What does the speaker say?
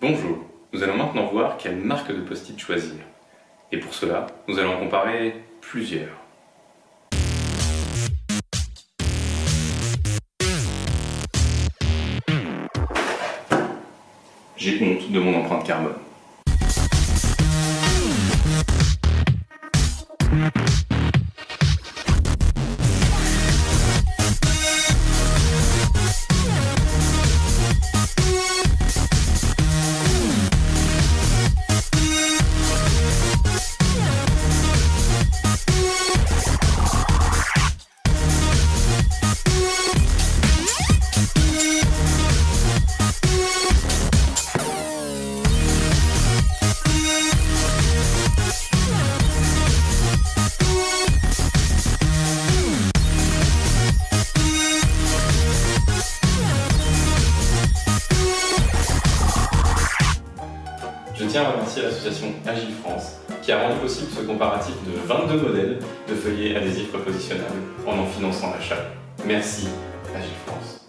Bonjour, nous allons maintenant voir quelle marque de post-it choisir. Et pour cela, nous allons comparer plusieurs. J'ai honte de mon empreinte carbone. Je tiens à remercier l'association Agile France qui a rendu possible ce comparatif de 22 modèles de feuillets adhésifs repositionnables en en finançant l'achat. Merci Agile France.